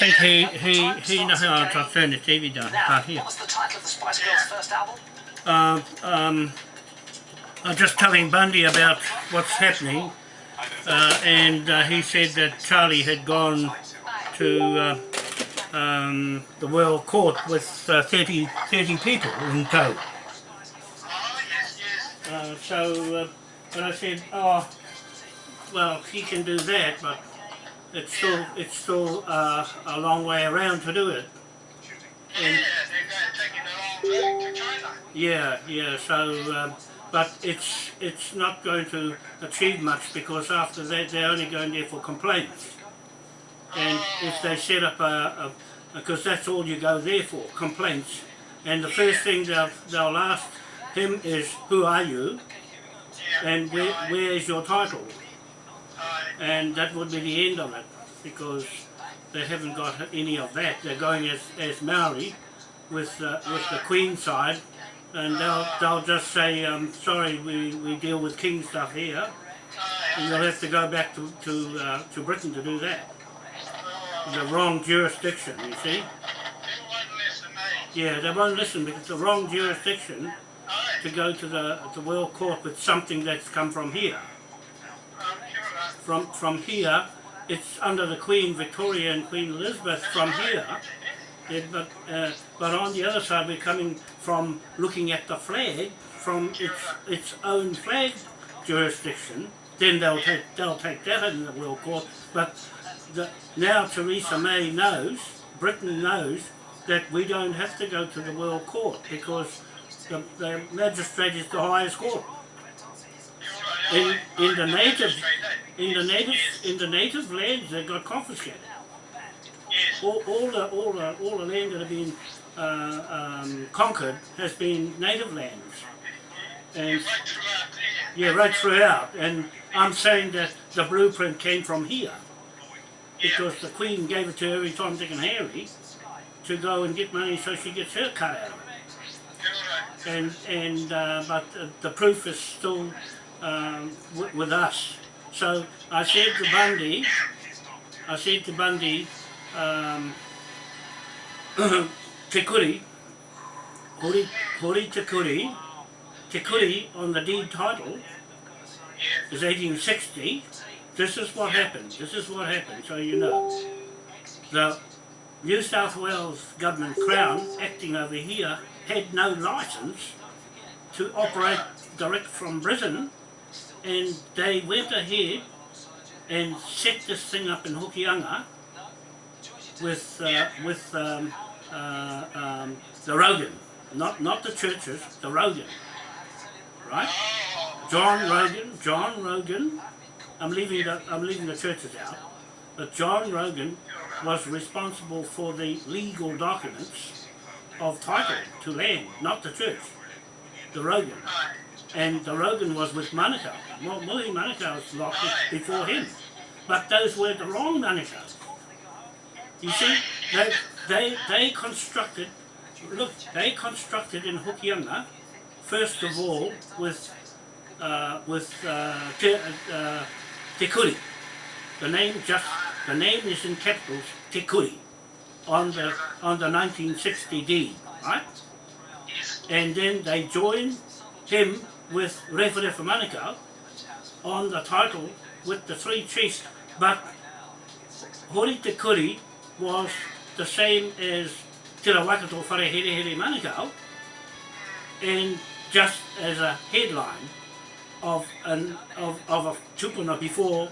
think he, he, he, no, I'll I'll turn the TV down. Now, here. what was the title of the Spice Girls' first album? Uh, um, I'm just telling Bundy about what's happening, uh, and uh, he said that Charlie had gone to uh, um, the World Court with uh, 30, 30 people in tow. Uh, so, uh, but I said, oh, well, he can do that, but it's still it's still uh, a long way around to do it. And, yeah, yeah. So, um, but it's it's not going to achieve much because after that they're only going there for complaints. And if they set up a, because that's all you go there for, complaints. And the first thing they'll they'll ask him is, who are you? And where where is your title? And that would be the end of it because they haven't got any of that. They're going as as Maori with uh, with the Queen side, and they'll they'll just say, um, sorry, we, we deal with King stuff here, and you'll have to go back to to uh, to Britain to do that. The wrong jurisdiction, you see. Yeah, they won't listen because the wrong jurisdiction to go to the the World Court with something that's come from here. From from here, it's under the Queen Victoria and Queen Elizabeth from here. Yeah, but uh, but on the other side, we're coming from looking at the flag from its its own flag jurisdiction. Then they'll take they'll take that in the World Court. But the, now Theresa May knows, Britain knows that we don't have to go to the World Court because the, the magistrate is the highest court. In in the native in the native in the native lands they got confiscated. All, all the all the all the land that have been uh, um, conquered has been native lands, and yeah, right throughout. And I'm saying that the blueprint came from here because the Queen gave it to every time Dick and Harry to go and get money so she gets her cut out of it. And and uh, but the proof is still um, w- with us. So I said to Bundy, I said to Bundy, um, Te Kuri, Hori, Hori Te Kuri, Te Kuri on the deed title is 1860. This is what happened. This is what happened, so you know. The New South Wales Government Crown, acting over here, had no licence to operate direct from Britain, and they went ahead and set this thing up in Hokianga with uh, with um, uh, um, the Rogan, not not the churches, the Rogan, right? John Rogan, John Rogan. I'm leaving the I'm leaving the churches out, but John Rogan was responsible for the legal documents of title to land, not the church, the Rogan. And the Rogan was with Manukau. Well, Willie Manukau was locked before him. But those were the wrong Manukau. You see, they, they, they constructed, look, they constructed in Hokianga, first of all, with, uh, with uh, te, uh, Te Kuri. The name just, the name is in capitals, Te Kuri, on the, on the 1960 deed, right? And then they joined him with Referefa Manukau on the title with the three chiefs, but Hori Te Kuri was the same as Te Rawakato Whare Here Here Manukau, and just as a headline of an of, of a tupuna before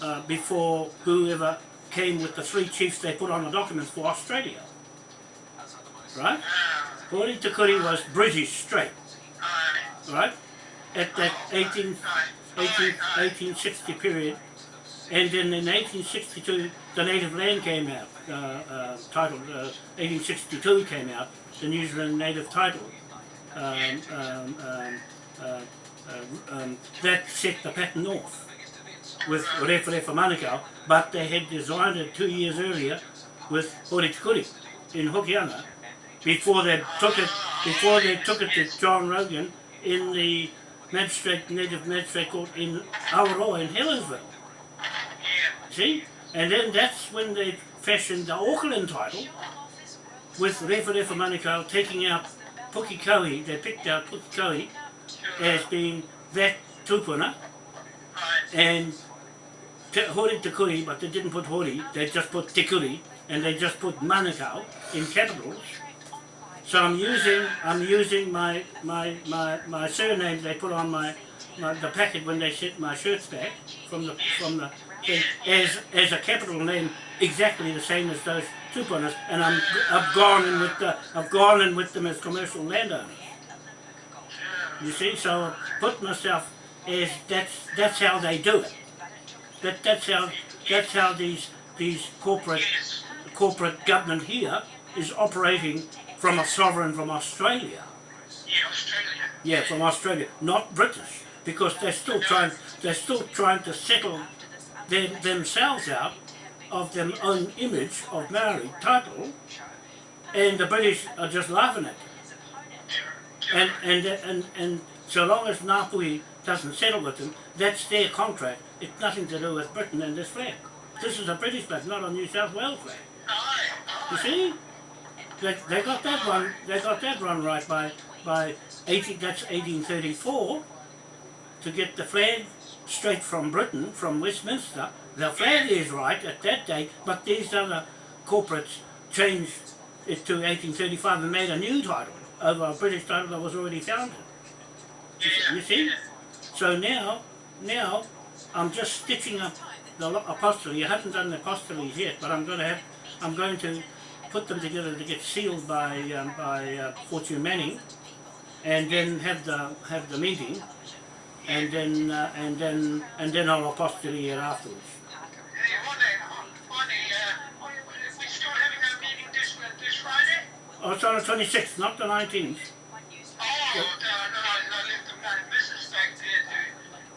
uh, before whoever came with the three chiefs they put on the documents for Australia. Right? Hori Te Kuri was British straight. Right? At that 18, 18, 1860 period. And then in 1862 the native land came out, uh, uh, titled uh, 1862 came out, the New Zealand native title. Um, um, um, uh, uh, um, that set the pattern off with Referefa Manukau, but they had designed it two years earlier with Hori Te Kuri in Hokianga before they took it before they took it to John Rogan in the magistrate native magistrate court in Awaroa in Helensville. See? And then that's when they fashioned the Auckland title with Referefa Manukau taking out Pukikohe, they picked out Pukikohe as being that tupuna and te, Hori Te Kuri, but they didn't put Hori, they just put Te Kuri and they just put Manukau in capitals. So I'm using I'm using my my my, my surname they put on my, my the packet when they sent my shirts back from the from the thing as as a capital name exactly the same as those tupunas and I'm I've gone in with the I've gone in with them as commercial landowners. You see, so I put myself as that's that's how they do it. That that's how that's how these these corporate corporate government here is operating from a sovereign from Australia. Yeah, Australia. Yeah, from Australia, not British, because they're still trying they're still trying to settle them, themselves out of their own image of Maori title, and the British are just laughing at them. And and and and so long as Ngāpuhi doesn't settle with them, that's their contract. It's nothing to do with Britain and this flag. This is a British flag, not a New South Wales flag. You see? They, they got that one. They got that run right by by 18. That's 1834 to get the flag straight from Britain, from Westminster. The flag is right at that date, but these other corporates changed it to 1835 and made a new title over a British title that was already founded. You see? So now, now I'm just stitching up the apostolate. I haven't done the apostolates yet, but I'm going to have, I'm going to put them together to get sealed by um, by uh, Fortune Manning, and then have the have the meeting, and then uh, and then and then I'll apostolate it afterwards. Hey, one day, one day, uh, we still having our meeting this, this Friday? Oh, it's on the 26th, not the 19th. Oh, no, no, I left the my business back there to,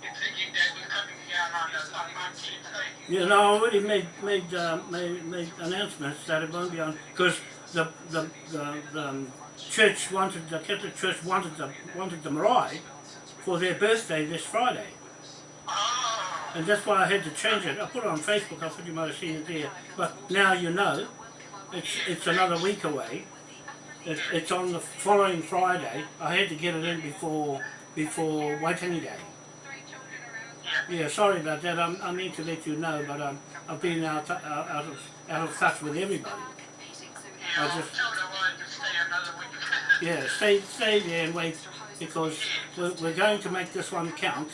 to thinking that we're coming down on the, on Monday, thank you. know, I already made made uh, made, made announcements that it won't be on because the the, the the um, church wanted the Catholic Church wanted the wanted the marae for their birthday this Friday, and that's why I had to change it. I put it on Facebook. I thought you might have seen it there, but now you know, it's it's another week away. It, it's on the following Friday. I had to get it in before before Waitangi Day. Yeah, sorry about that. I'm, I need to let you know, but um, I've been out, out, out, of, out of touch with everybody. yeah, I I just- I stay. Yeah, stay, stay there and wait because we're, we're going to make this one count.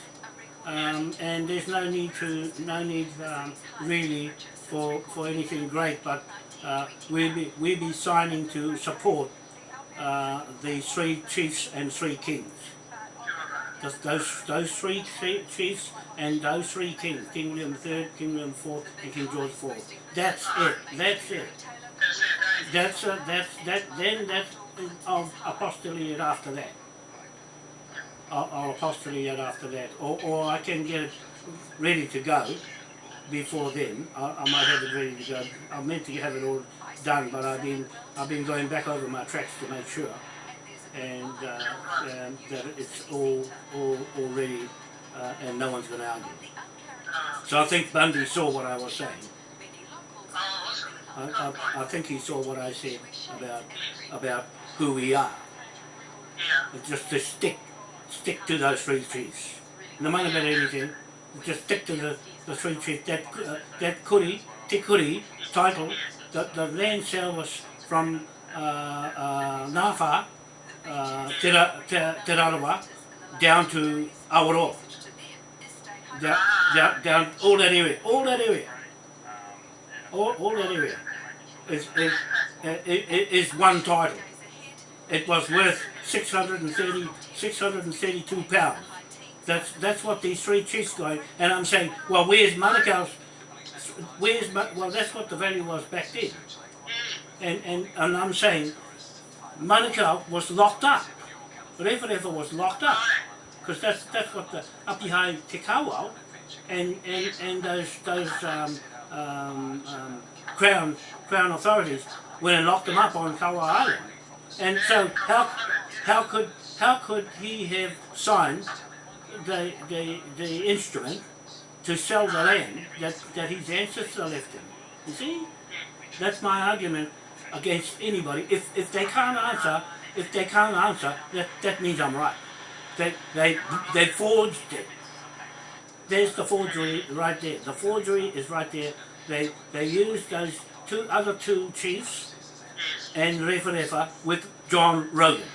Um, and there's no need to, no need um, really for, for anything great, but uh, we'll be, we'll be signing to support uh, the three chiefs and three kings. Those, those, those three chiefs and those three kings, King William III, King William IV, and King George IV. That's it. That's it. That's it, eh? That's uh, that. Then that's of apostolate after that. I'll, I'll apostolate after that, or or I can get it ready to go before then. I, I might have it ready to go. I meant to have it all done, but I've been I've been going back over my tracks to make sure, and uh, um, that it's all all all ready, uh, and no one's going to argue. So I think Bundy saw what I was saying. Oh. I, I, I think he saw what I said about about who we are. Yeah. It's just to stick stick to those three chiefs. No matter about anything, just stick to the, the three chiefs. That uh, that kuri, te kuri title, the, the land sale was from uh, uh, Ngāwha, uh, Te, Ra- Te, Te Rarawa, down to Awaroa. Down, down, down, all that area, all that area. All, all that area is, is, is, is one title. It was worth 630, 632 pounds. That's that's what these three chiefs got. And I'm saying, well, where's Manukau's? Where's well, that's what the value was back then. And and and I'm saying, Manukau was locked up. Referefa was locked up because that's that's what the up behind Te Kawau and and and those those um, um, um, crown crown authorities went and locked him up on Kawau Island. And so how how could how could he have signed the the the instrument to sell the land that, that his ancestor left him? You see? That's my argument against anybody. If if they can't answer, if they can't answer, that that means I'm right. They they they forged it. There's the forgery right there. The forgery is right there. They they used those two other two chiefs and Referefa with John Rogan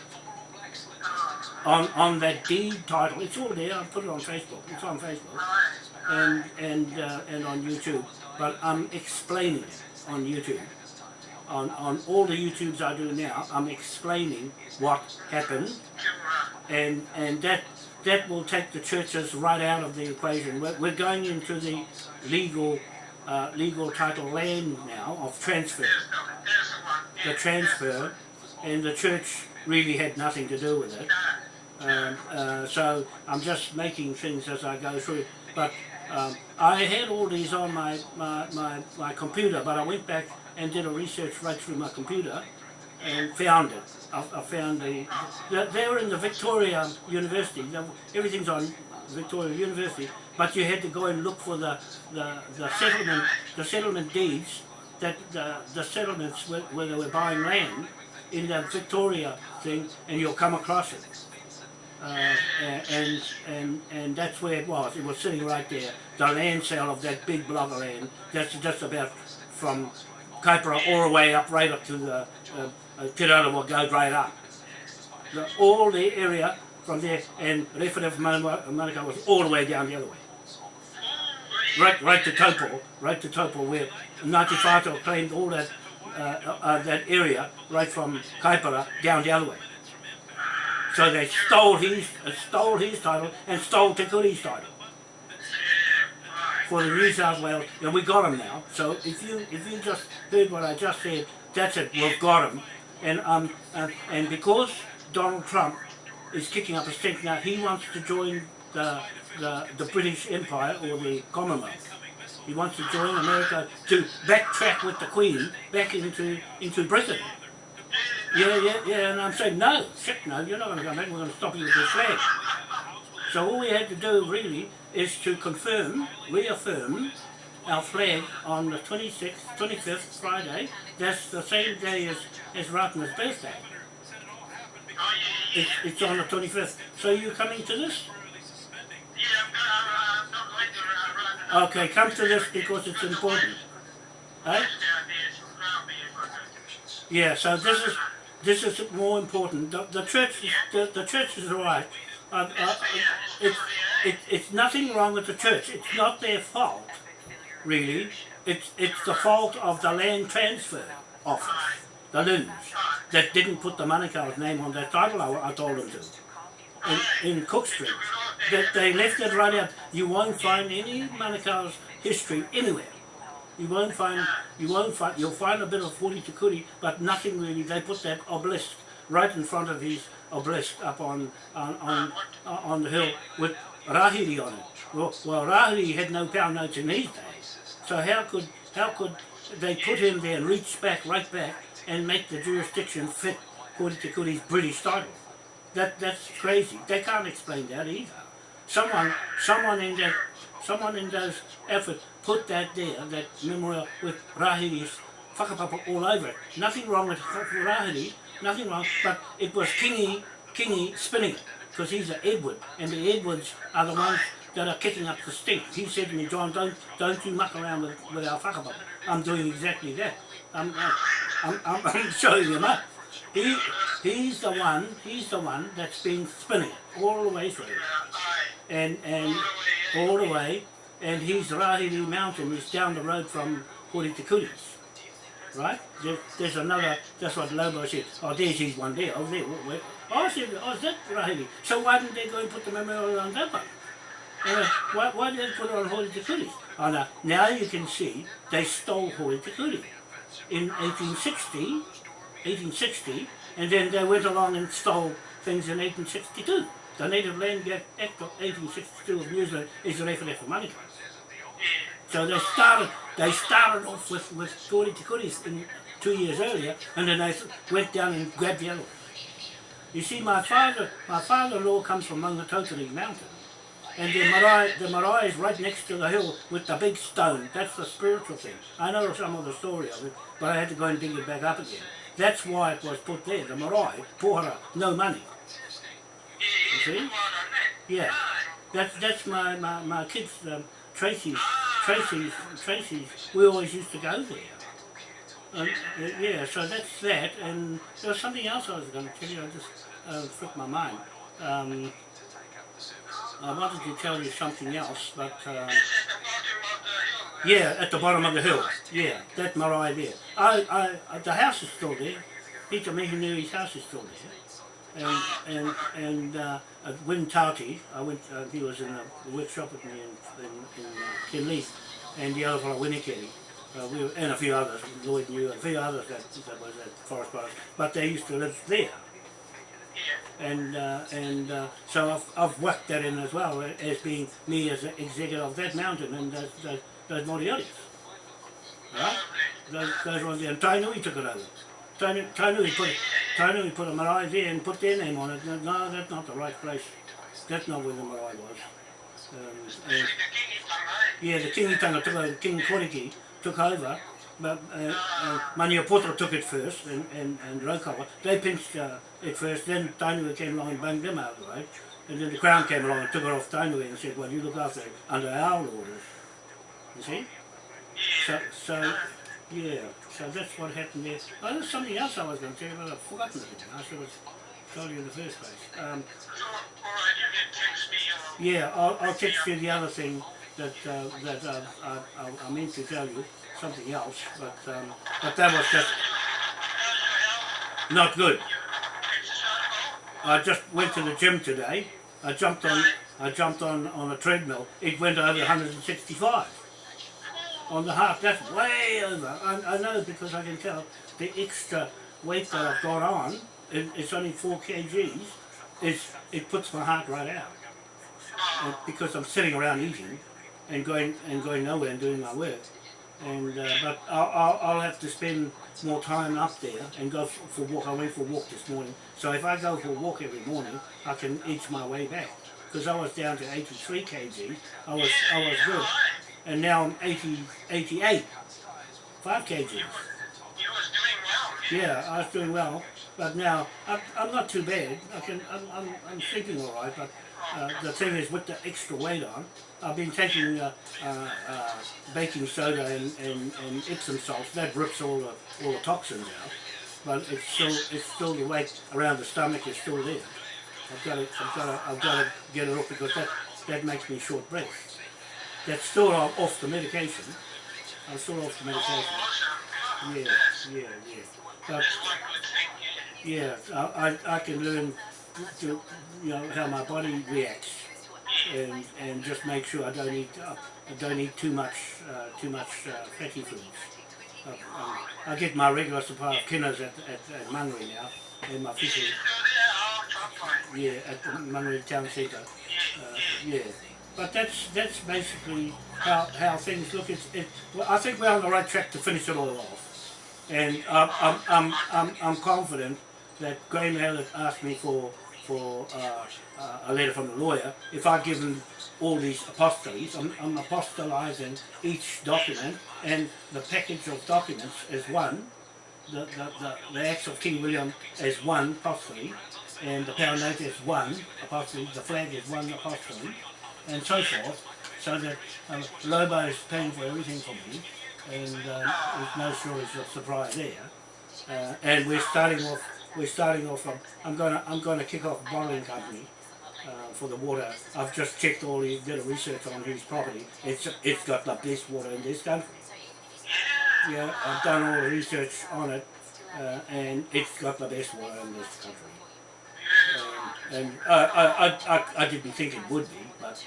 on on that deed title. It's all there. I put it on Facebook. It's on Facebook and and uh, and on YouTube. But I'm explaining it on YouTube. On on all the YouTubes I do now, I'm explaining what happened, and and that that will take the churches right out of the equation. We're, we're going into the legal uh, legal title land now of transfer. The transfer, and the church really had nothing to do with it. Um, uh, so I'm just making things as I go through. But um, I had all these on my, my, my, my computer, but I went back and did a research right through my computer and found it. I, I found the, the, they were in the Victoria University, everything's on Victoria University, but you had to go and look for the, the, the settlement, the settlement deeds, that the, the settlements where, where they were buying land in the Victoria thing, and you'll come across it. Uh, and and and that's where it was. It was sitting right there. The land sale of that big block of land. That's just about from Kaipara all the way up, right up to the uh, uh, Te Rarawa goes right up. The, all the area from there, and Referef Manukau was all the way down the other way. Right, right to Taupo, right to Taupo, where Ngāti Whātua claimed all that uh, uh, that area, right from Kaipara down the other way. So they stole his, uh, stole his title and stole Te title for the New South Wales, and we got them now. So if you if you just heard what I just said, that's it. We've got them, and um uh, and because Donald Trump is kicking up a stink now, he wants to join the the, the British Empire or the Commonwealth. He wants to join America to backtrack with the Queen back into into Britain. Yeah, yeah, yeah, and I'm saying, no, shit, no, you're not going to come back, we're going to stop you with your flag. So all we had to do, really, is to confirm, reaffirm our flag on the 26th, 25th, Friday. That's the same day as, as Ratana's birthday. It's, it's on the 25th. So you coming to this? Okay, come to this because it's important. Eh? Yeah, so this is this is more important. The, the church, is, the, the church is right. Uh, uh, it's, it, it's nothing wrong with the church. It's not their fault, really. It's it's the fault of the land transfer office, the LINZ, that didn't put the Manukau's name on that title. I, I told them to. In, in Cook Street, that they left it right out. You won't find any Manukau's history anywhere. You won't find, you won't find, you'll find a bit of Hori Te Kuri, but nothing really. They put that obelisk right in front of his obelisk up on on on, on the hill with Rahiri on it. Well, well, Rahiri had no power notes in these days, so how could how could they put him there and reach back, right back, and make the jurisdiction fit according to Kuri's British title? That that's crazy. They can't explain that either. Someone, someone in that, someone in those efforts put that there, that memorial with Rahiri's whakapapa all over it. Nothing wrong with Rahiri, nothing wrong, but it was Kingi, Kingi spinning it, because he's an Edward, and the Edwards are the ones that are kicking up the stink. He said to me, John, don't don't you muck around with, with our whakapapa. I'm doing exactly that. I'm, I'm, I'm, I'm showing him up. He, he's the one, he's the one that's been spinning all the way through. And, and all the way, and he's Rahiri Mountain is down the road from Hori Te. Right? There, there's another, that's what Lobo said, oh there's his one there, oh there, where, oh I said, oh is that Rahiri? So why didn't they go and put the memorial on that one? Uh, why, why did they put it on Hori Te Kuris? Oh no, now you can see they stole Hori Te Kuri. In 1860, 1860, and then they went along and stole things in 1862. The Native Land Act of 1862 of New Zealand is the referendum for money. So they started they started off with, with Hori Te Kuris in two years earlier and then they went down and grabbed the other. You see my father my father-in-law comes from Maungatautari Mountain And the marae, the marae is right next to the hill with the big stone. That's the spiritual thing. I know some of the story of it, but I had to go and dig it back up again. That's why it was put there. The marae, pohara, no money. You see? Yeah. That's that's my my, my kids, um, Tracy's, Tracy's, Tracy's. We always used to go there. Um, yeah, so that's that. And there was something else I was going to tell you. I just uh, slipped my mind. Um, I wanted to tell you something else, but uh, yeah, at the bottom of the hill. Yeah, that marae there. I, I, the house is still there. Peter Mehinui's house is still there. And and and uh, Tauti, I went. Uh, he was in a workshop with me in in, in uh, and the other fellow Winnikeri. Uh, we and a few others, Lloyd knew, a few others that, that was at Forest Brothers, but they used to live there and uh, and uh, so I've, I've worked that in as well uh, as being me as an executive of that mountain and those, those, those Moriaris. Right? Those, those ones there. And Tainui took it over. Tainui, Tainui, put, Tainui put a marae there and put their name on it. No, that's not the right place. That's not where the marae was. Um, and, yeah, the Kingitanga took over, King Koroki took over but uh, uh, took it first and, and, and Raukawa, they pinched uh, it first, then Tainui came along and banged them out way, and then the Crown came along and took it off Tainui and said, well you look after it under our orders, you see? So, so yeah, so that's what happened there. Oh, there's something else I was going to tell you, but I've forgotten it, I should have told you in the first place. Um, yeah, I'll, I'll text you the other thing that, uh, that uh, I, I, I meant to tell you something else, but um, but that was just not good. I just went to the gym today. I jumped on I jumped on on a treadmill. It went over 165 on the heart. That's way over. I, I know because I can tell the extra weight that I've got on. It, it's only four kgs. It's, it puts my heart right out. And because I'm sitting around eating and going and going nowhere and doing my work and uh, but I'll, I'll, I'll have to spend more time up there and go for, a walk. I went for a walk this morning, so if I go for a walk every morning, I can inch my way back. Because I was down to 83 kg, I was I was good, and now I'm 80, 88, 5 kgs. Yeah, I was doing well, but now I'm, I'm not too bad. I can I'm I'm, I'm sleeping all right, but uh, the thing is with the extra weight on, I've been taking uh, uh, uh, baking soda and, and, and Epsom salts. That rips all the all the toxins out, but it's still it's still the weight around the stomach is still there. I've got to I've got to I've got to get it off because that that makes me short breath. That's still off the medication. I'm still off the medication. Yeah, yeah, yeah. But yeah, I I, I can learn to you know how my body reacts and and just make sure I don't eat uh, I don't eat too much uh, too much uh, fatty foods. Um, I get my regular supply of kinners at, at, at Mangere now in my fishery. Yeah, at the Mangere town centre. Uh, yeah, but that's that's basically how how things look. It's, it, well, I think we're on the right track to finish it all off, and I'm I'm I'm I'm, I'm confident that Graham Hallett asked me for for uh, uh, a letter from the lawyer, if I give them all these apostles, I'm, I'm apostolizing each document and the package of documents as one, the, the, the, the Acts of King William as one apostolate, and the pound note is one apostolate, the flag is one apostolate, and so forth, so that um, Lobo is paying for everything for me, and uh, there's no shortage of supply there. Uh, and we're starting off we're starting off from, I'm gonna I'm gonna kick off a bottling company uh, for the water. I've just checked all the did a research on his property. It's it's got the best water in this country. Yeah, I've done all the research on it, uh, and it's got the best water in this country. Um, and I, I, I, I didn't think it would be, but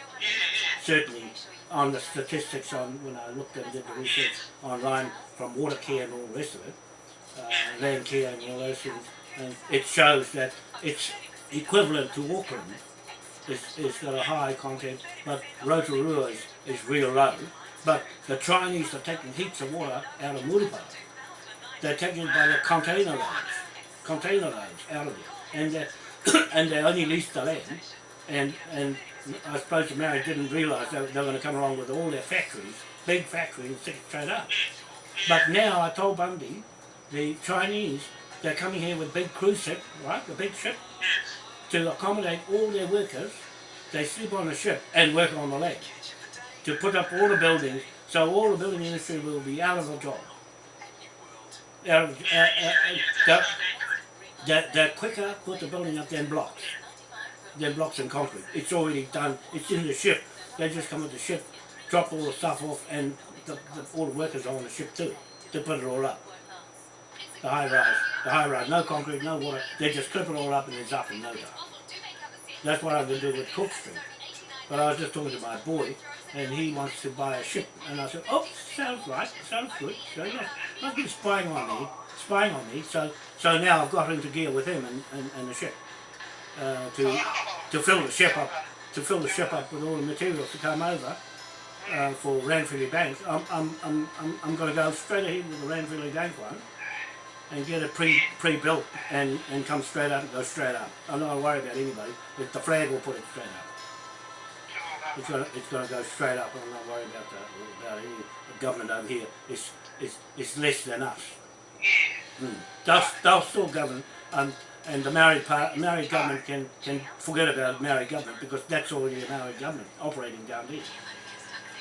certainly on the statistics on when I looked and did the research online from water care and all the rest of it, uh, land care and all those things, and it shows that it's equivalent to Auckland. It's, it's got a high content, but Rotorua is, is real low. But the Chinese are taking heaps of water out of Muripa. They're taking it by the container loads, container loads out of it. And and they only lease the land, and and I suppose the Maori didn't realise they, were- going to come along with all their factories, big factories, and stick it straight up. But now I told Bundy, the Chinese, they're coming here with big cruise ship, right, the big ship, to accommodate all their workers. They sleep on the ship and work on the lake to put up all the buildings, so all the building industry will be out of a job. Out of, uh, uh, uh, they're, they're, they're quicker put the building up than blocks. Than blocks and concrete. It's already done. It's in the ship. They just come with the ship, drop all the stuff off, and the, the, all the workers are on the ship too to put it all up. The high rise, the high rise, no concrete, no water. They just clip it all up and it's up in no time. That's what I'm going to do with Cook Street. But I was just talking to my boy, and he wants to buy a ship. And I said, oh, sounds right, sounds good. So yeah, must be spying on me, spying on me. So so now I've got into gear with him and, and, and the ship uh, to to fill the ship up, to fill the ship up with all the materials to come over uh, for Ranfilly Bank. I'm I'm I'm I'm, I'm going to go straight ahead with the Ranfilly Bank one. And get it pre pre built and, and come straight up and go straight up. I'm not worried about anybody. If the flag will put it straight up. It's gonna, it's gonna go straight up. I'm not worried about that. About any government over here. It's, it's, it's less than us. Mm. They'll, they'll still govern, um, and the Maori part, Maori government can, can forget about Maori government because that's already a Maori government operating down there.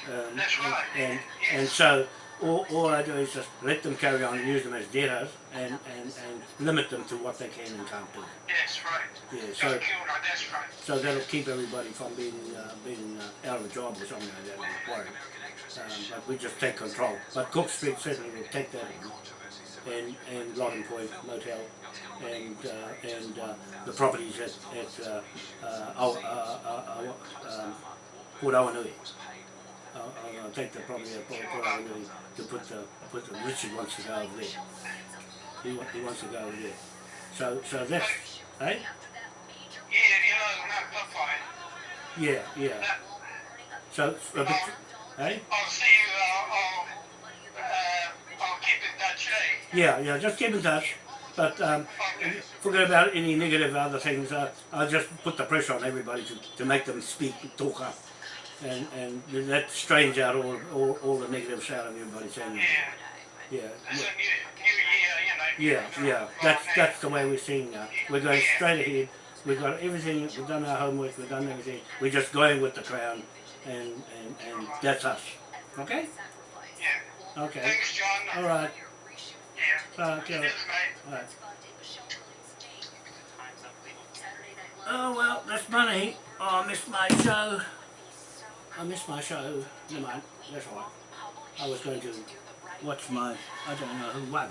Um, That's right. and, and so all, all I do is just let them carry on and use them as debtors and, and, and limit them to what they can and can't do. Yes, right. Yeah, so- killed her, that's right. So that'll keep everybody from being uh, being uh, out of a job or something like that. I'm not worried. Um, but we just take control. But Cook Street certainly will take that in, and and Loddon Point Motel, and uh, and uh, the properties at at uh, uh, uh, uh, uh, um, Port Awanui. I'll, I'll I'll take the property at Port Port Awanui to put the put the Richard wants to go over there. He, wa- he wants to go over there. So so that's hey Yeah, you know, no, that's fine. yeah yeah. So a bit, hey. I'll see you, uh, I'll, uh, I'll keep in touch, eh? Yeah, yeah, just keep in touch. But um, forget about any negative other things. Uh, I'll just put the pressure on everybody to, to make them speak, talk up. And, and that strains out all, all, all the negatives out of everybody saying, Yeah. yeah, It's a new, new year, you know. yeah, yeah, that's, that's the way we're seeing now. We're going straight ahead. We've got everything, we've done our homework, we've done everything. We're just going with the crown and, and, and that's us. Okay? Yeah. Okay. Thanks, John. All right. Yeah. Uh, okay. Cheers, mate. Oh well, that's money. Oh, I missed my show. I missed my show. Never mind. That's all right. I was going to watch my. I don't know who won.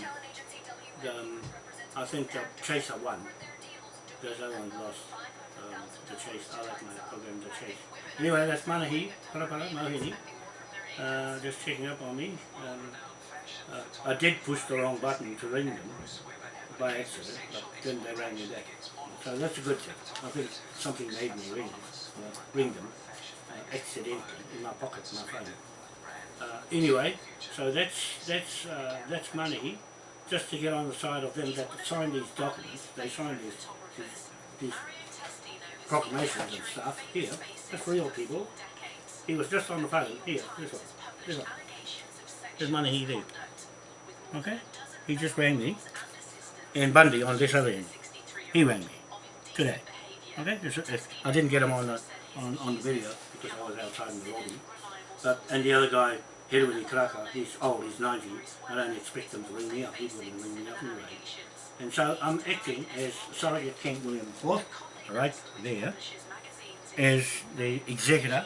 Um, I think the Chaser won. There's no one lost. Um, the Chase. I like my program, the Chase. Anyway, that's Manahi. Parapara, Mahini. Uh, just checking up on me. Um, uh, I did push the wrong button to ring them by accident, but then they rang me back. So that's a good thing. I think something made me ring, uh, ring them uh, accidentally in my pocket, my phone. Uh, anyway, so that's that's uh, that's money just to get on the side of them that signed these documents. They signed these, these, these proclamations and stuff. Here, that's real people. He was just on the phone. Here, this one, this one. There's money he did. Okay? He just rang me. And Bundy on this other end. He rang me. Today. Okay? I didn't get him on the, on, on the video because I was outside in the lobby. But, and the other guy, Hedwig Kraka, he's old, he's 90. I don't expect him to ring me up. He wouldn't ring me up anyway. And so I'm acting as Surrogate King William IV, right there, as the executor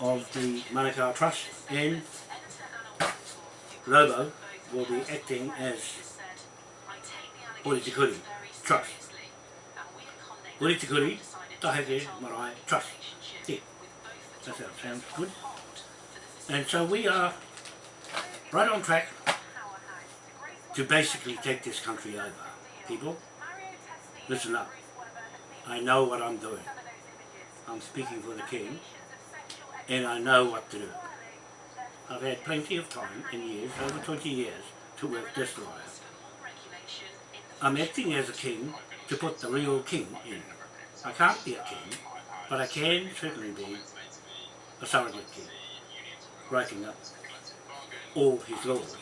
of the Manukau Trust and Lobo will be acting as Uritikuri Trust. Uritikuri Taheke Marae Trust. Yeah. That sounds good. And so we are right on track to basically take this country over. People, listen up. I know what I'm doing. I'm speaking for the King and I know what to do. I've had plenty of time in years, over 20 years, to work this lawyer. I'm acting as a king to put the real king in. I can't be a king But I can certainly be a surrogate king, breaking up all his laws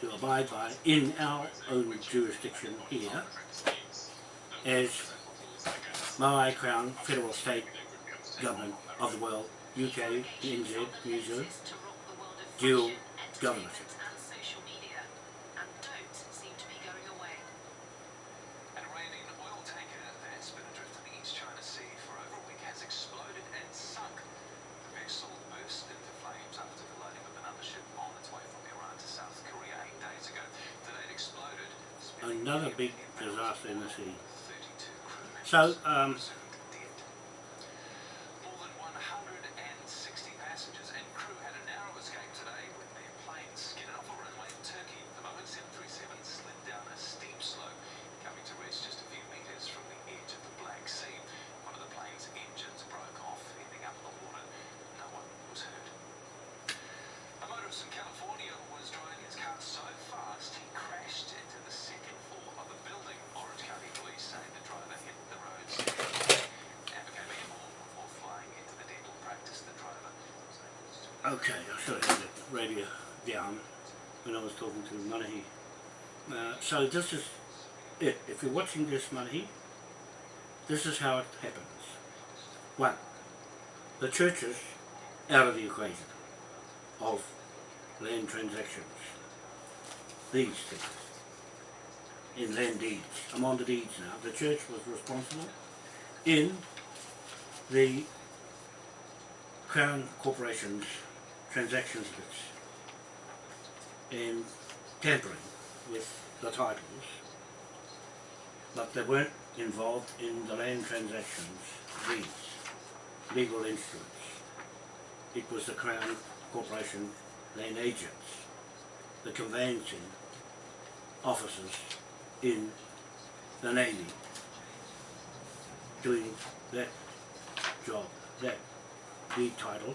to abide by in our own jurisdiction here as Maui Crown Federal State Government of the world, UK, NZ, New Zealand, dual governorship. and social media, and don't seem to be going away. An Iranian oil tanker that's been adrift in the East China Sea for over a week has exploded and sunk. The vessel burst into flames after colliding with another ship on its way from Iran to South Korea eight days ago. Today it exploded. spilling Another big disaster in the sea. 32 crew members So, um, presumed dead. More than 160 passengers and crew had a narrow escape today when their plane skidded off a runway in Turkey. The Boeing 737 slid down a steep slope, coming to rest just a few meters from the edge of the Black Sea. One of the plane's engines broke off, ending up in the water. No one was hurt. A motorist in California was driving his car so fast he crashed into the second floor of a building. Orange County police say the driver hit the road and became airborne before flying into the dental practice. The driver was able to okay, I should have had the radio down when I was talking to Manahi. Uh, so this is it. If you're watching this Manahi, this is how it happens. One, the church is out of the equation of land transactions. These things. In land deeds. I'm on the deeds now. The church was responsible in the Crown Corporation's transactions bits in um, tampering with the titles but they weren't involved in the land transactions deeds, legal instruments. It was the Crown Corporation land agents, the conveyancing officers in the Navy doing that job, that deed title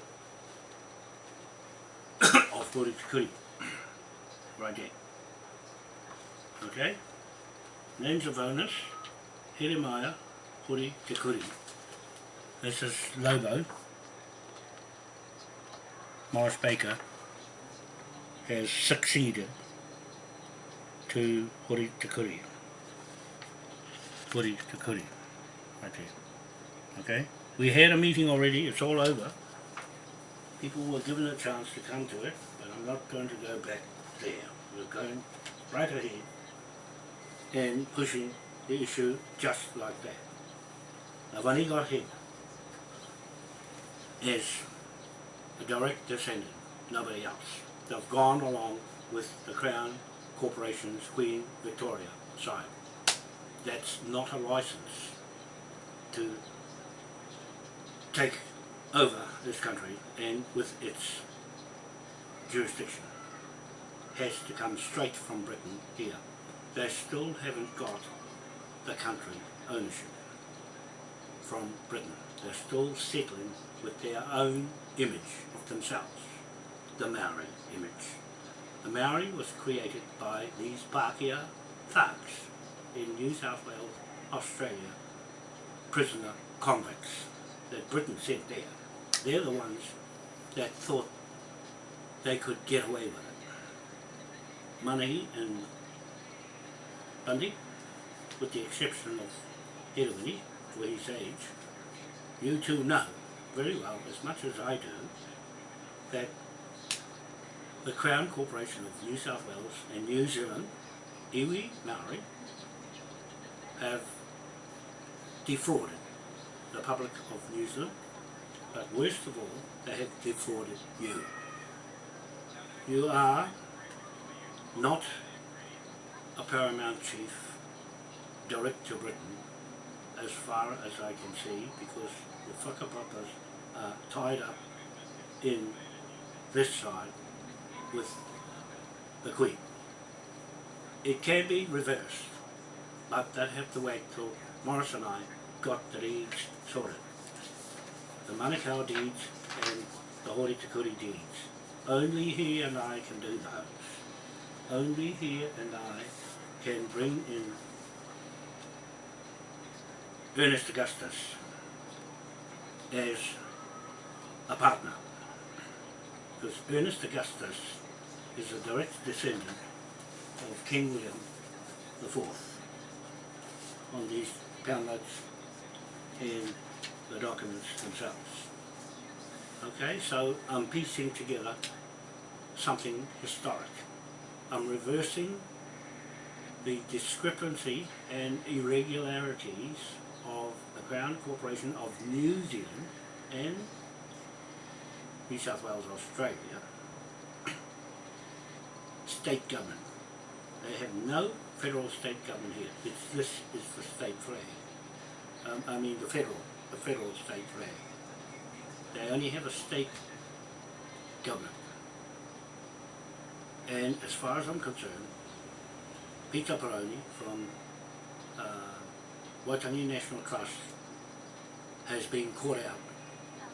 Kuri Kuri, right there. Okay? Names of owners, Jeremiah Kuri Te. This is Lobo. Morris Baker has succeeded to Kuri Te Kuri. Kuri. Right there. Okay? We had a meeting already, it's all over. People were given a chance to come to it, Not going to go back there. We're going right ahead and pushing the issue just like that. Now when he got hit as a direct descendant, nobody else. They've gone along with the Crown Corporation's Queen Victoria side. That's not a license to take over this country and with its jurisdiction has to come straight from Britain here. They still haven't got the country ownership from Britain. They're still settling with their own image of themselves, the Maori image. The Maori was created by these Pākehā thugs in New South Wales, Australia, prisoner convicts that Britain sent there. They're the ones that thought they could get away with it. Money and Bundy, with the exception of Hedawini, for his age, you two know very well, as much as I do, that the Crown Corporation of New South Wales and New Zealand, iwi Maori, have defrauded the public of New Zealand, but worst of all, they have defrauded you. You are not a paramount chief direct to Britain as far as I can see because the whakapapas are tied up in this side with the Queen. It can be reversed, but they'd have to wait till Morris and I got the deeds sorted. The Manukau deeds and the Hori Te Kuri deeds. Only he and I can do that. Only he and I can bring in Ernest Augustus as a partner. Because Ernest Augustus is a direct descendant of King William the Fourth on these pound notes and the documents themselves. Okay, so I'm piecing together something historic. I'm reversing the discrepancy and irregularities of the Crown Corporation of New Zealand and New South Wales, Australia, state government. They have no federal state government here. It's, this is the state flag. Um, I mean the federal, the federal state flag. They only have a state government. And as far as I'm concerned, Peter Paraone from uh, Waitangi National Trust has been caught out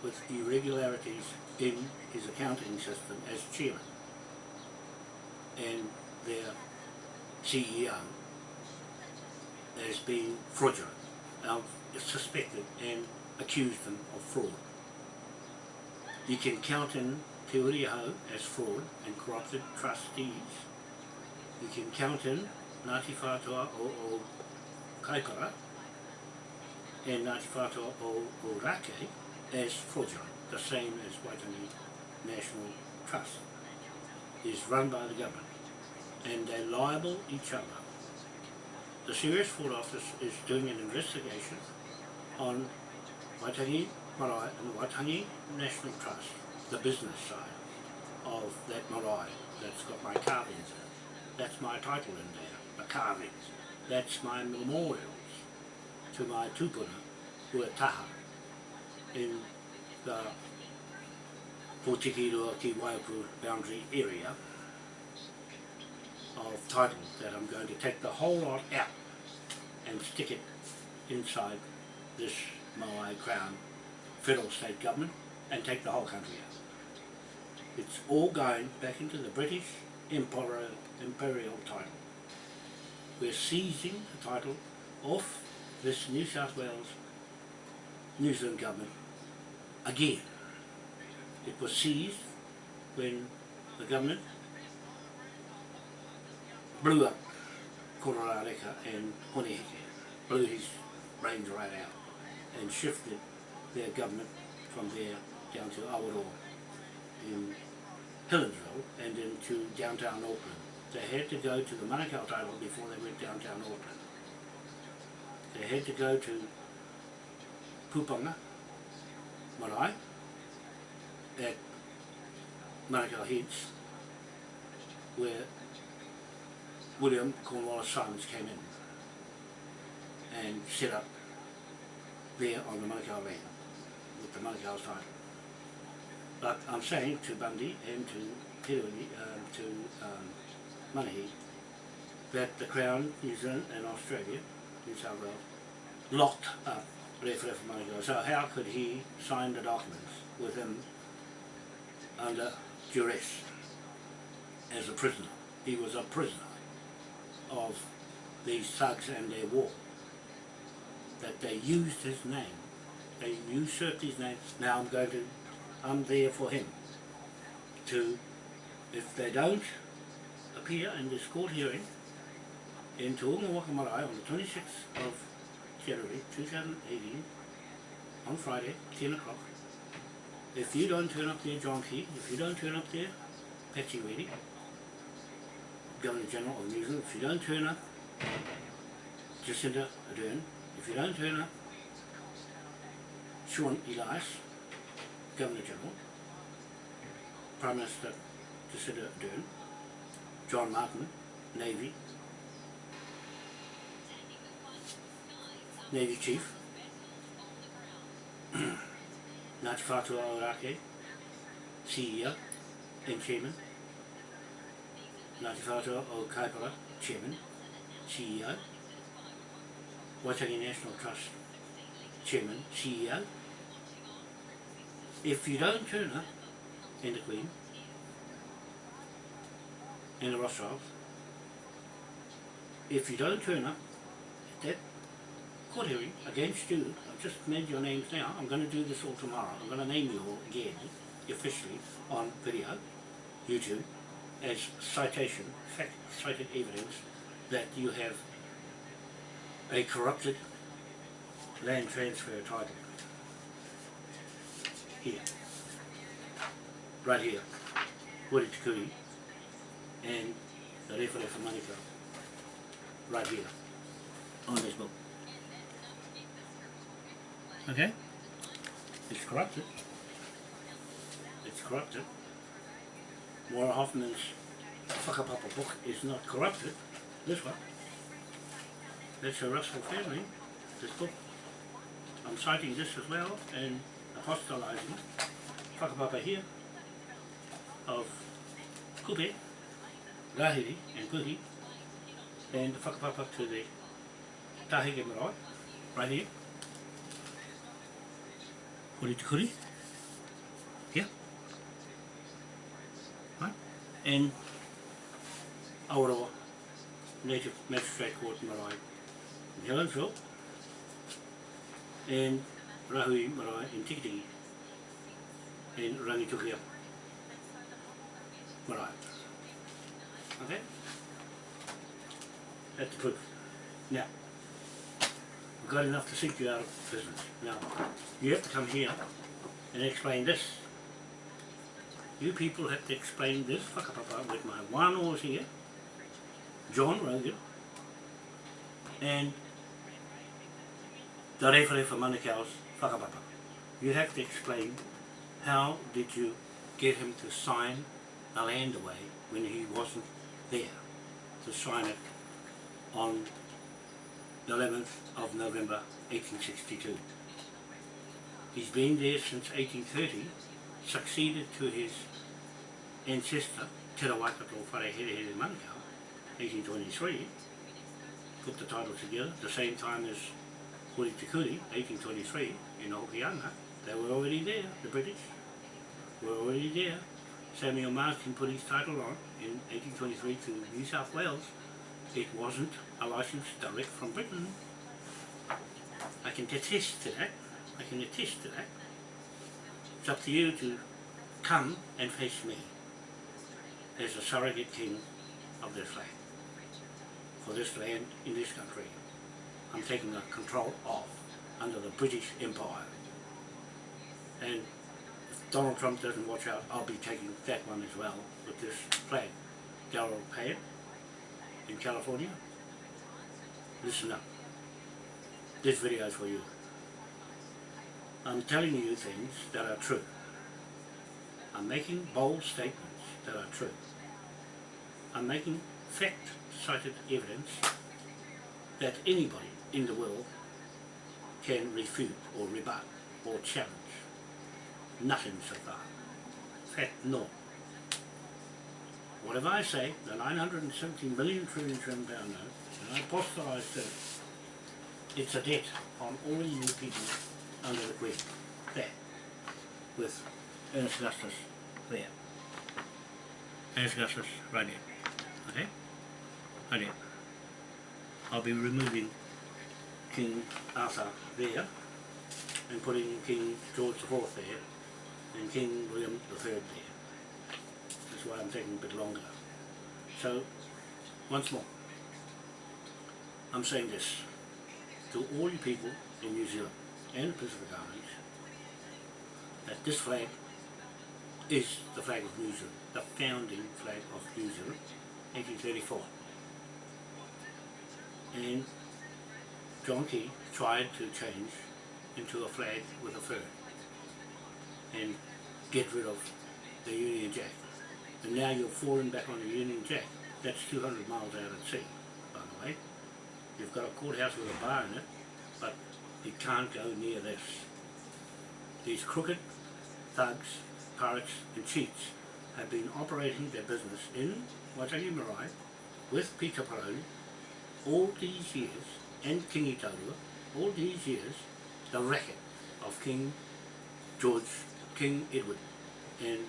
with irregularities in his accounting system as chairman. And their CEO has been fraudulent, I've suspected and accused them of fraud. You can count in Te Uriaho as fraud and corrupted trustees. You can count in Ngāti Whātua o, o Kaikara and Ngāti Whātua o, o Rake as fraudulent, the same as Waitangi National Trust is run by the government and they liable each other. The Serious Fraud Office is doing an investigation on Waitangi Marae and Waitangi National Trust, the business side of that marae that's got my carvings in. That's my title in there, the carvings. That's my memorials to my tupuna who in the Potikirua ki Waipu boundary area of titles that I'm going to take the whole lot out and stick it inside this Maui Crown federal state government and take the whole country out. It's all going back into the British imperial, imperial title. We're seizing the title off this New South Wales New Zealand government again. It was seized when the government blew up Kororareka and Hone Heke, blew his brains right out and shifted their government from there down to Awaroa in Helensville and into downtown Auckland. They had to go to the Manukau title before they went downtown Auckland. They had to go to Pupanga, Marae, at Manukau Heads, where William Cornwallis Simons came in and set up there on the Manukau land with the Manukau title. But I'm saying to Bundy and to Kirui, um, to um, Manahi, that the Crown, New Zealand and Australia, New South Wales, locked up for Manukau. So how could he sign the documents with him under duress as a prisoner? He was a prisoner of these thugs and their war. That they used his name. They usurped his name. Now I'm going to, I'm there for him. To, if they don't appear in this court hearing in Te Unga on the 26th of January 2018, on Friday, 10 o'clock, if you don't turn up there, John Key, if you don't turn up there, Patsy Weedy, Governor General of New Zealand, if you don't turn up, Jacinda Ardern, if you don't turn up, Sian Elias, Governor General, Prime Minister Jacinda Ardern, John Martin, Navy, Navy Chief, Ngāti Whātua Ōrākei, CEO and Chairman, Ngāti Whātua o Kaipara, Chairman, CEO, Waitangi National Trust, Chairman, CEO. If you don't turn up, and the Queen, and the Rothschilds, if you don't turn up at that court hearing against you. I've just made your names now. I'm going to do this all tomorrow. I'm going to name you all again, officially, on video, YouTube, as citation, fact, cited evidence that you have a corrupted land transfer title. Here. Right here. Hori Te Kuri and the Referefa Manukau. Right here. On this book. Okay? It's corrupted. It's corrupted. Maura Hoffman's Whakapapa book is not corrupted. This one. That's a Russell family, this book. I'm citing this as well and apostolizing Whakapapa here of Kupe, Rahiri and Kuhi and the whakapapa to the Tahike Marae, right here. Kuri to kuri. Here. Right. And Aorawa Native Magistrate Court Marae in Helensville and Rahui Marae in Tikitiki and Rangitukia Marae. Okay? That's the proof. Now, we've got enough to sink you out of business. Now, you have to come here and explain this. You people have to explain this whakapapa with my wānoas here, John Rogan, and the Referefa Manukau's whakapapa. You have to explain how did you get him to sign a land away when he wasn't there to sign it on the 11th of November 1862. He's been there since 1830, succeeded to his ancestor, Te Rawakato Whareherehere Manukau, 1823, put the title together, the same time as Te Kuri, 1823, in Hokianga. They were already there, the British were already there. Samuel Marsden put his title on in 1823 to New South Wales. It wasn't a license direct from Britain. I can attest to that. I can attest to that. It's up to you to come and face me as a surrogate king of this land. For this land in this country, I'm taking the control of under the British Empire. And if Donald Trump doesn't watch out, I'll be taking that one as well with this flag. Darrell Payette in California. Listen up. This video is for you. I'm telling you things that are true. I'm making bold statements that are true. I'm making fact-cited evidence that anybody in the world can refute or rebut or challenge. Nothing so far. Fact, no. Whatever I say, the 970 million trillion trillion pound note, and I apostolise that it's a debt on all you people under the Queen. There. With Ernest Augustus there. Ernest Augustus right there. Okay? Right there. I'll be removing King Arthur there and putting King George IV there and King William III there. That's why I'm taking a bit longer. So, once more, I'm saying this to all you people in New Zealand and the Pacific Islands that this flag is the flag of New Zealand, the founding flag of New Zealand, 1834. And John tried to change into a flag with a fur and get rid of the Union Jack. And now you're falling back on the Union Jack. That's 200 miles out at sea, by the way. You've got a courthouse with a bar in it, but you can't go near this. These crooked thugs, pirates and cheats have been operating their business in Waitangi Marae with Peter Paraone all these years, and King Itaurua, all these years, the racket of King George, King Edward and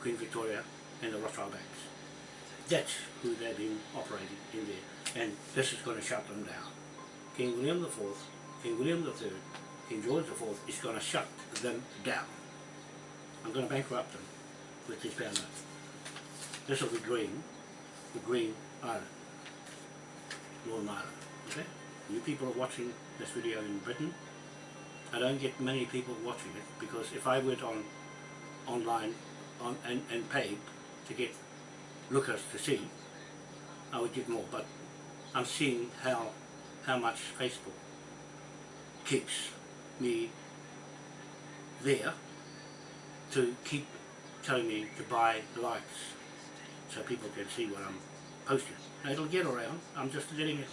Queen Victoria and the Rothschild banks. That's who they've been operating in there, and this is going to shut them down. King William IV King William III, King George IV is going to shut them down. I'm going to bankrupt them with this note. This will be green, the Green Island, Northern Ireland. Okay? You people are watching this video in Britain. I don't get many people watching it because if I went on online on, and, and paid to get lookers to see, I would get more. But I'm seeing how how much Facebook keeps me there to keep telling me to buy likes so people can see what I'm posting. It'll get around. I'm just letting it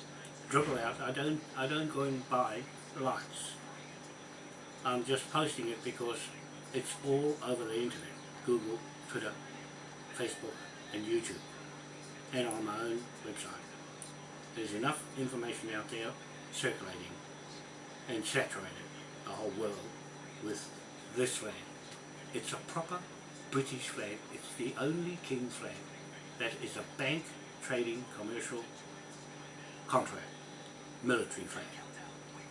dribble out. I don't I don't go and buy likes. I'm just posting it because it's all over the internet. Google, Twitter, Facebook and YouTube and on my own website. There's enough information out there circulating and saturated the whole world with this flag. It's a proper British flag. It's the only King's flag that is a bank trading commercial contract military flag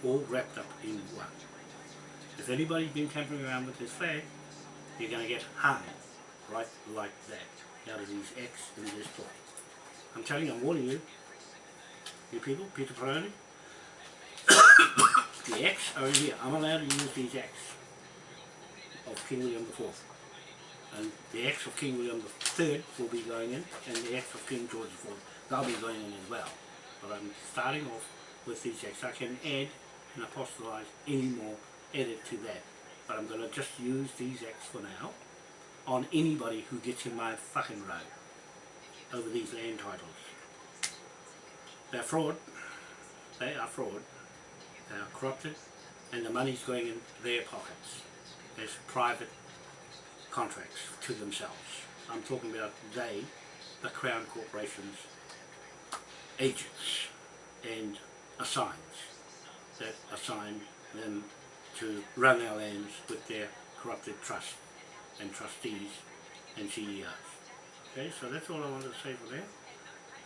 all wrapped up in one. If anybody's been tampering around with this flag you're going to get hung right like that out of these X in this book. I'm telling you, I'm warning you, you people, Peter Paraone, the X are in here. I'm allowed to use these X of King William IV. And the X of King William III will be going in, and the X of King George IV, they'll be going in as well. But I'm starting off with these X. I can add and apostolize any more, edit to that. But I'm going to just use these X for now on anybody who gets in my fucking road over these land titles. They're fraud. They are fraud. They are corrupted and the money's going in their pockets as private contracts to themselves. I'm talking about they, the Crown Corporation's agents and assigns that assign them to run our lands with their corrupted trust and trustees and CEOs. Okay, so that's all I wanted to say for that.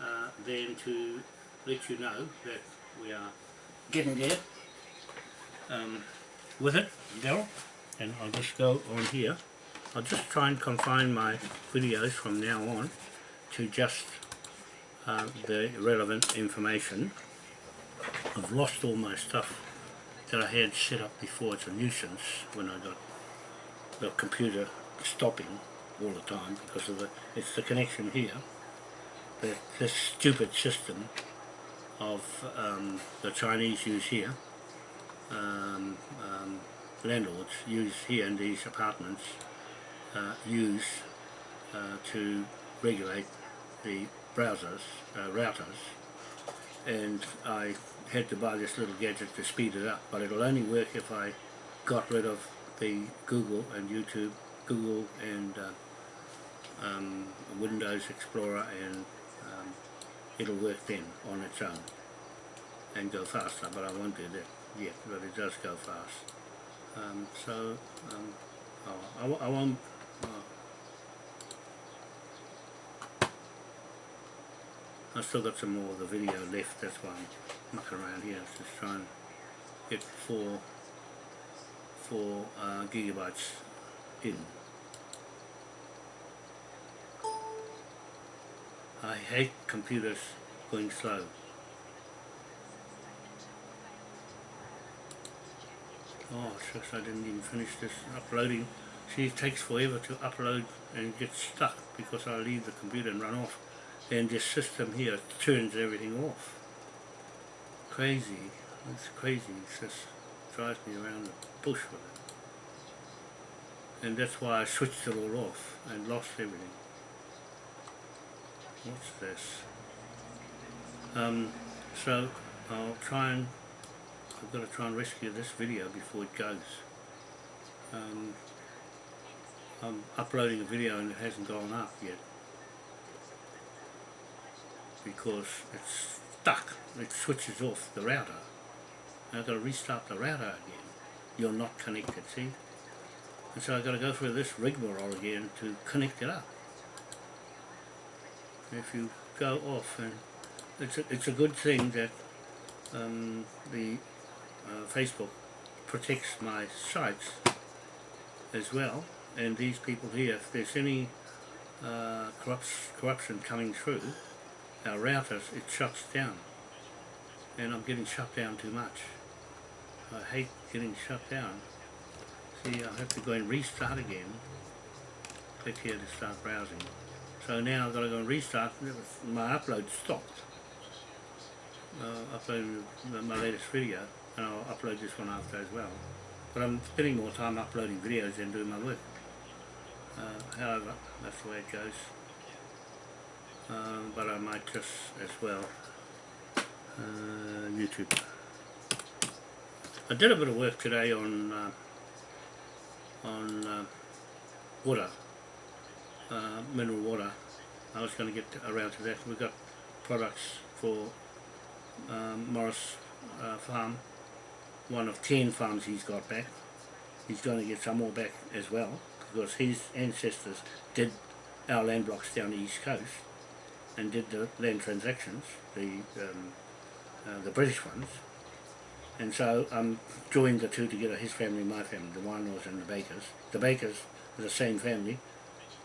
Uh, then to let you know that we are getting there um, with it, Daryl, and I'll just go on here. I'll just try and confine my videos from now on to just uh, the relevant information. I've lost all my stuff that I had set up before. It's a nuisance when I got the computer stopping all the time because of the it's the connection here the, this stupid system of um, the Chinese use here um, um, landlords use here in these apartments uh, use uh, to regulate the browsers, uh, routers and I had to buy this little gadget to speed it up but it'll only work if I got rid of the Google and YouTube Google and uh, um, Windows Explorer and um, it'll work then on its own and go faster but I won't do that yet but it does go fast. Um, so um, oh, I, w I won't uh, I've still got some more of the video left that's why I'm mucking around here just trying to get four four uh, gigabytes in. I hate computers going slow. Oh shucks, I didn't even finish this uploading. See, it takes forever to upload and get stuck because I leave the computer and run off. And this system here turns everything off. Crazy. It's crazy. It just drives me around the bush with it and that's why I switched it all off and lost everything. What's this? Um, so I'll try and I've got to try and rescue this video before it goes. Um, I'm uploading a video and it hasn't gone up yet because it's stuck. It switches off the router. I've got to restart the router again. You're not connected, see? And so I've got to go through this rigmarole again to connect it up. If you go off, and it's a, it's a good thing that um, the uh, Facebook protects my sites as well and these people here, if there's any uh, corrupt, corruption coming through our routers, it shuts down and I'm getting shut down too much. I hate getting shut down. See, I have to go and restart again. Click here to start browsing. So now I've got to go and restart. My upload stopped. Uh, uploading my latest video, and I'll upload this one after as well. But I'm spending more time uploading videos than doing my work. Uh, however, that's the way it goes. Um, but I might just as well uh, YouTube. I did a bit of work today on uh, on uh, water, uh, mineral water. I was going to get around to that. We've got products for um, Morris uh, Farm, one of 10 farms he's got back. He's going to get some more back as well because his ancestors did our land blocks down the east coast and did the land transactions, the um, uh, the British ones. And so I'm joined the two together, his family my family, the Wainos and the Bakers. The Bakers are the same family.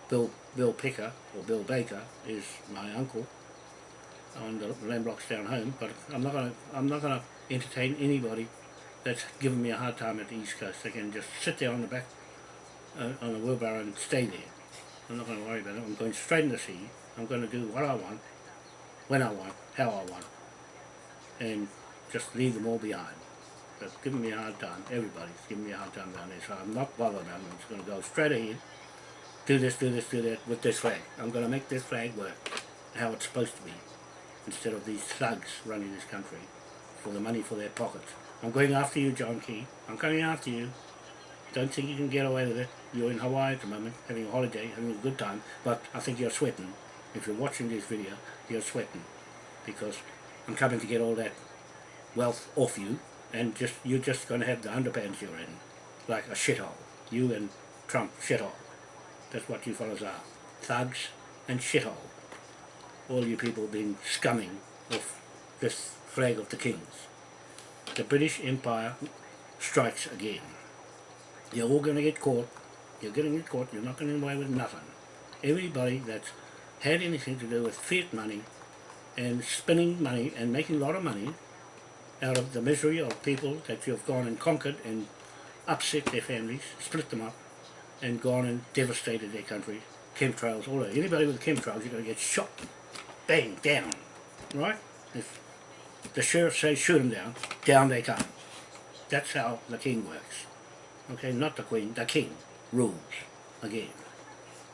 Bill Bill Picker, or Bill Baker, is my uncle on the land blocks down home, but I'm not gonna I'm not gonna entertain anybody that's giving me a hard time at the East Coast. They can just sit there on the back uh, on the wheelbarrow and stay there. I'm not going to worry about it. I'm going straight in the sea. I'm going to do what I want, when I want, how I want and just leave them all behind. That's giving me a hard time. Everybody's giving me a hard time down there, so I'm not bothered. I'm just going to go straight ahead, do this, do this, do that with this flag. I'm going to make this flag work how it's supposed to be, instead of these thugs running this country for the money for their pockets. I'm going after you, John Key. I'm coming after you. Don't think you can get away with it. You're in Hawaii at the moment, having a holiday, having a good time, but I think you're sweating. If you're watching this video, you're sweating because I'm coming to get all that wealth off you and just you're just going to have the underpants you're in like a shithole. You and Trump, shithole. That's what you fellas are. Thugs and shithole. All you people being scumming of this flag of the kings. The British Empire strikes again. You're all going to get caught. You're going to get caught. You're not going to get away with nothing. Everybody that's had anything to do with fiat money and spending money and making a lot of money out of the misery of people that you've gone and conquered and upset their families, split them up, and gone and devastated their country. Chemtrails, all that. Anybody with chemtrails, you're going to get shot. Bang, down. Right? If the sheriff says shoot them down, down they come. That's how the king works. Okay, not the queen, the king rules again.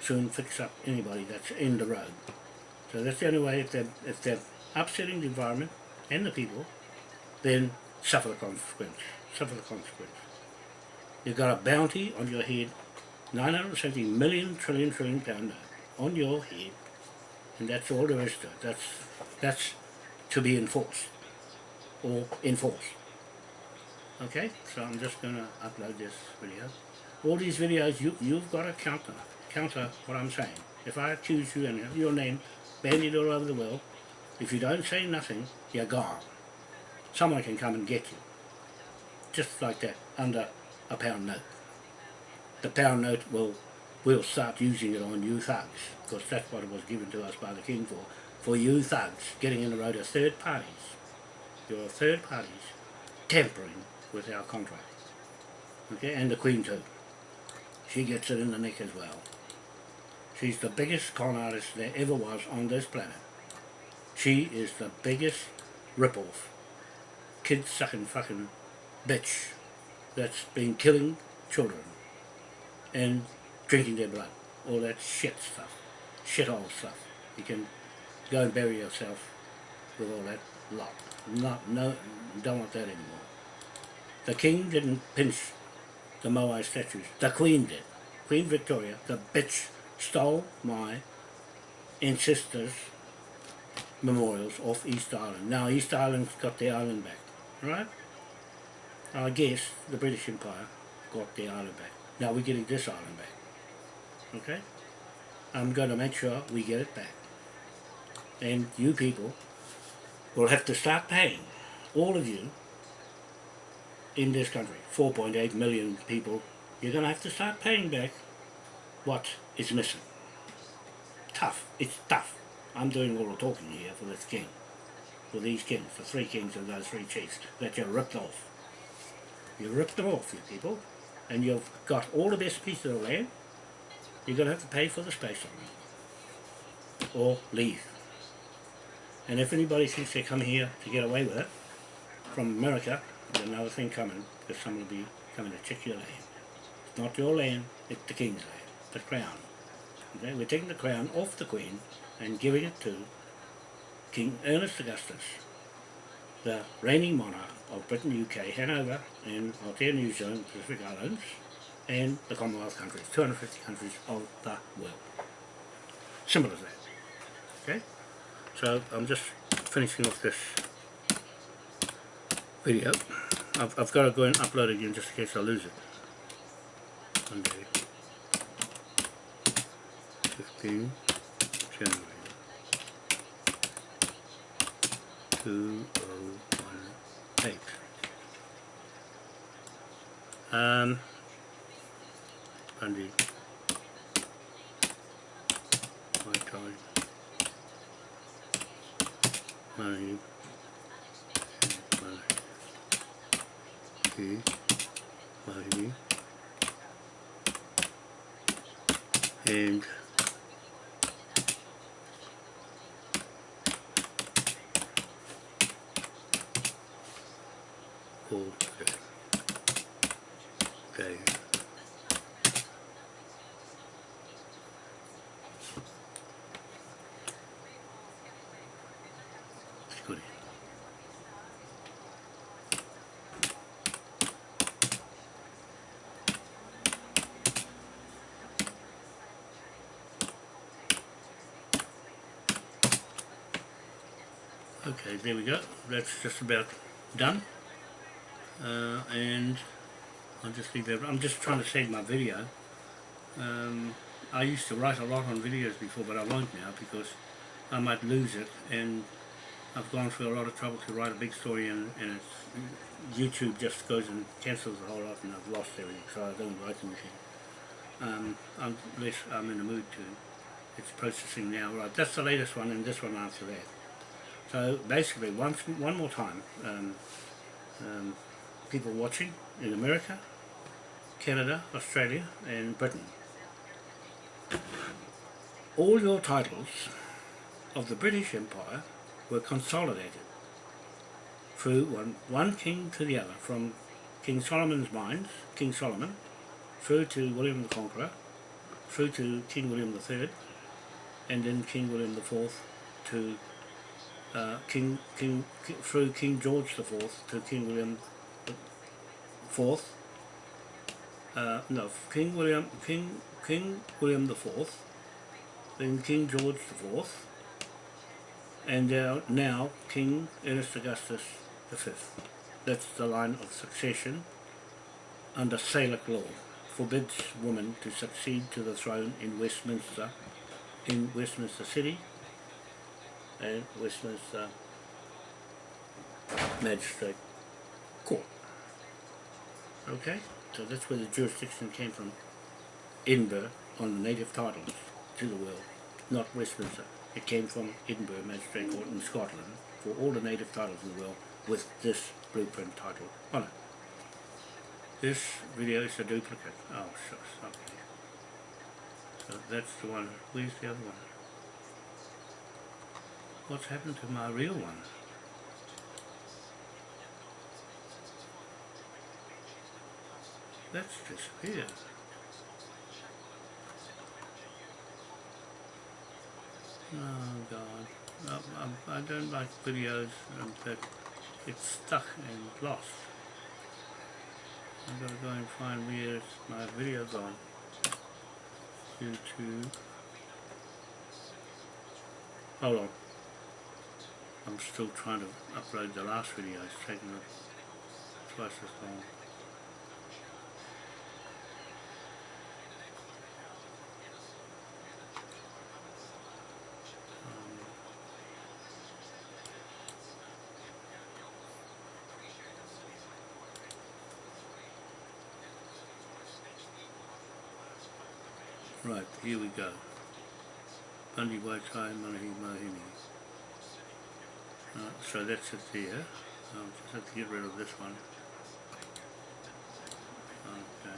Soon fix up anybody that's in the road. So that's the only way, if they're, if they're upsetting the environment and the people, then suffer the consequence. Suffer the consequence. You've got a bounty on your head, 970 million trillion trillion pound on your head, and that's all there is to it. That's, that's to be enforced, or enforced. Okay, so I'm just going to upload this video. All these videos, you, you've got to counter, counter what I'm saying. If I accuse you and your name bandied all over the world, if you don't say nothing, you're gone. Someone can come and get you. Just like that, under a pound note. The pound note will we'll start using it on you thugs, because that's what it was given to us by the king for. For you thugs, getting in the road of third parties. You're third parties tampering with our contract. Okay, and the queen too. She gets it in the neck as well. She's the biggest con artist there ever was on this planet. She is the biggest rip-off, kid-sucking fucking bitch that's been killing children and drinking their blood. All that shit stuff. Shithole stuff. You can go and bury yourself with all that lot. Not, no, don't want that anymore. The king didn't pinch the Moai statues. The queen did. Queen Victoria, the bitch stole my ancestors' memorials off East Island. Now East Island's got the island back, right? I guess the British Empire got the island back. Now we're getting this island back, okay? I'm going to make sure we get it back. And you people will have to start paying, all of you, in this country, 4.8 million people, you're going to have to start paying back what is missing. Tough. It's tough. I'm doing all the talking here for this king. For these kings, For three kings and those three chiefs that you ripped off. You ripped them off, you people. And you've got all the best pieces of land. You're going to have to pay for the space on them. Or leave. And if anybody thinks they come here to get away with it, from America, there's another thing coming, because someone will be coming to check your land. It's not your land, it's the king's land, the crown. Okay? We're taking the crown off the queen and giving it to King Ernest Augustus, the reigning monarch of Britain, UK, Hanover, and Aotea, New Zealand, Pacific Islands, and the Commonwealth countries, 250 countries of the world. Simple as that. Okay? So I'm just finishing off this video. I've, I've got to go and upload it again just in case I lose it. Monday, 15 January 2018. Um, Monday, my time, money, money, money, and okay. Okay. Good. Okay, there we go. That's just about done. Uh, and I'll just leave that. I'm just trying to save my video. Um, I used to write a lot on videos before, but I won't now because I might lose it. And I've gone through a lot of trouble to write a big story, and, and YouTube just goes and cancels the whole lot, and I've lost everything. So I don't write anything. Um, I'm. I'm in the mood to. It's processing now. Right, that's the latest one, and this one after that. So basically, once one more time, um, um, people watching in America, Canada, Australia and Britain. All your titles of the British Empire were consolidated through one, one king to the other, from King Solomon's mines, King Solomon, through to William the Conqueror, through to King William III, and then King William IV to uh, King, King, King, through King George IV to King William IV, uh, no, King William, King, King William IV, then King George IV, and uh, now King Ernest Augustus the fifth. That's the line of succession under Salic law. Forbids women to succeed to the throne in Westminster, in Westminster City, and Westminster Magistrate Court. Okay, so that's where the jurisdiction came from. Edinburgh on the native titles to the world, not Westminster. It came from Edinburgh Magistrate Court in Scotland for all the native titles in the world with this blueprint title on it. This video is a duplicate. Oh, shucks, okay. So that's the one. Where's the other one? What's happened to my real one? That's disappeared. Oh God, I, I, I don't like videos um, that get stuck and lost. I'm gonna go and find where's my videos gone. YouTube. Hold on. I'm still trying to upload the last video. It's taking twice as long. Right, here we go. Bundy Waitai Manahi Mahini. Right, so that's it there. I'll just have to get rid of this one. Okay.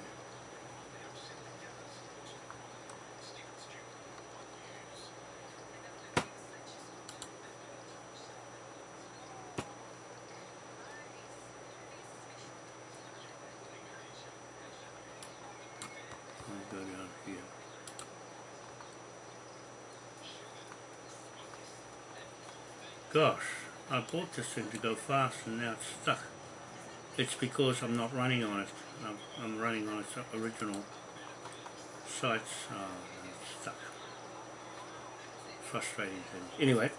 Go down here. Gosh, I bought this thing to go fast and now it's stuck. It's because I'm not running on it. I'm, I'm running on its original sites. Oh, uh, it's stuck. Frustrating thing. Anyway,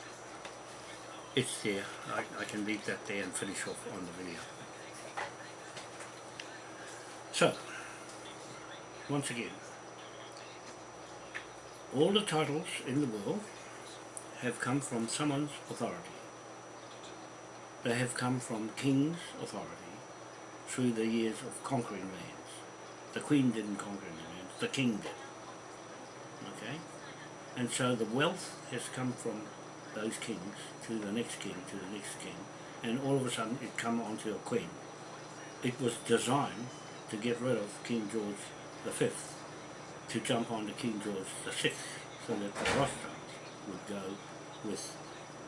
it's there. I, I can leave that there and finish off on the video. So, once again, all the titles in the world have come from someone's authority. They have come from king's authority through the years of conquering lands. The queen didn't conquer any lands, the king did. Okay? And so the wealth has come from those kings to the next king, to the next king, and all of a sudden it come onto a queen. It was designed to get rid of King George V, to jump onto King George VI, so that the Rothschilds would go with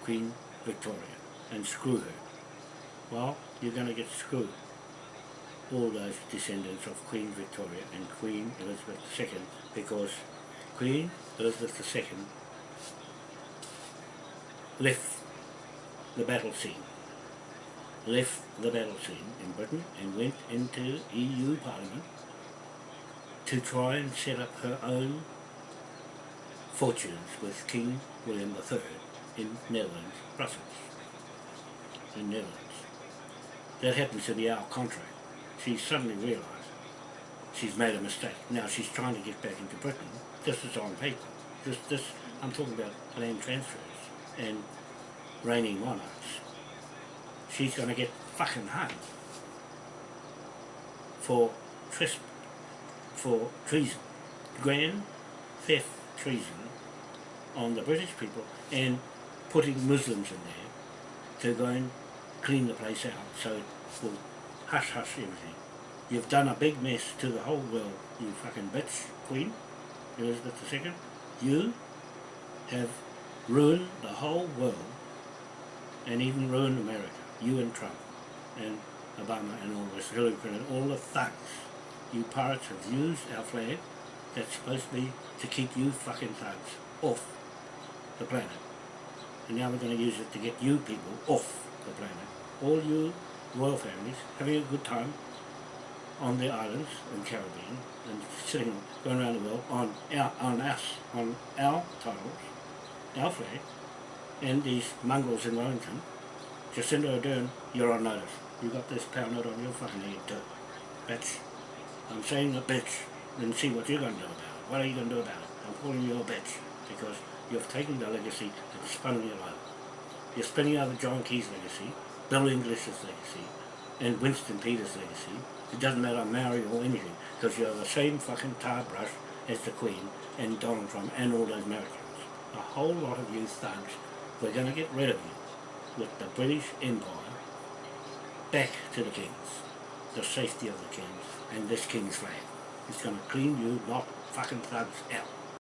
Queen Victoria and screw her. Well, you're going to get screwed. All those descendants of Queen Victoria and Queen Elizabeth II because Queen Elizabeth II left the battle scene, left the battle scene in Britain and went into EU Parliament to try and set up her own fortunes with King William III in Netherlands, Brussels, in Netherlands. That happens to be our contract. She suddenly realised she's made a mistake. Now she's trying to get back into Britain. This is on paper. This, this, I'm talking about land transfers and reigning monarchs. She's going to get fucking hung for tresp for treason, grand theft treason on the British people and putting Muslims in there to go and clean the place out so it will hush hush everything. You've done a big mess to the whole world, you fucking bitch, Queen Elizabeth II. You have ruined the whole world and even ruined America. You and Trump and Obama and all this, Hillary Clinton, all the thugs. You pirates have used our flag that's supposed to be to keep you fucking thugs off the planet. And now we're going to use it to get you people off the planet. All you royal families having a good time on the islands in Caribbean and sitting, going around the world on our, on us, on our titles, our flag, and these mongrels in Wellington, Jacinda Ardern, you're on notice. You got this pound note on your fucking head too. Bitch. I'm saying a bitch, then see what you're going to do about it. What are you going to do about it? I'm calling you a bitch because you've taken the legacy and spun it all. You're spinning over John Key's legacy, Bill English's legacy, and Winston Peters' legacy. It doesn't matter Maori or anything, because you're the same fucking tar brush as the Queen and Donald Trump and all those Americans. A whole lot of you thugs, we're going to get rid of you with the British Empire back to the kings, the safety of the kings, and this king's flag. It's going to clean you not fucking thugs out.